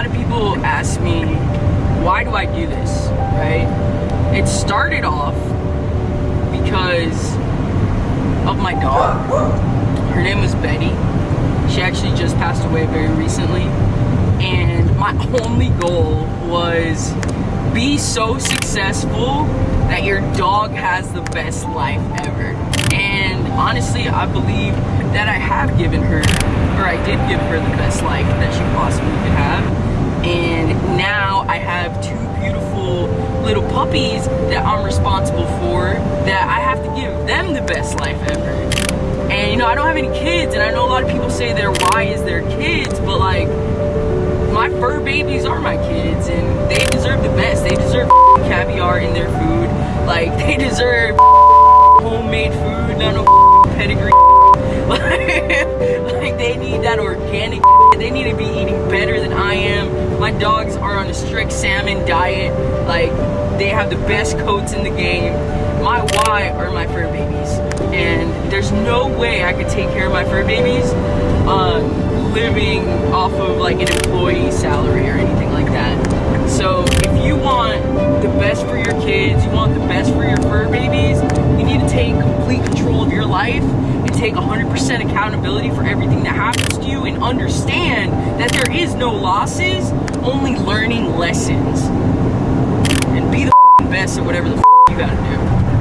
lot of people ask me, why do I do this, right? It started off because of my dog. Her name was Betty. She actually just passed away very recently. And my only goal was be so successful that your dog has the best life ever. And honestly, I believe that I have given her, or I did give her the best life that she possibly could have. I have two beautiful little puppies that I'm responsible for that I have to give them the best life ever. And you know, I don't have any kids, and I know a lot of people say they're why is their kids, but like, my fur babies are my kids, and they deserve the best. They deserve caviar in their food. Like, they deserve homemade food, My dogs are on a strict salmon diet. Like, they have the best coats in the game. My why are my fur babies. And there's no way I could take care of my fur babies um, living off of like an employee salary or anything like that. So if you want the best for your kids, you want the best for your fur babies, you need to take complete control of your life and take 100% accountability for everything that happens to you and understand that no losses, only learning lessons. And be the best at whatever the you gotta do.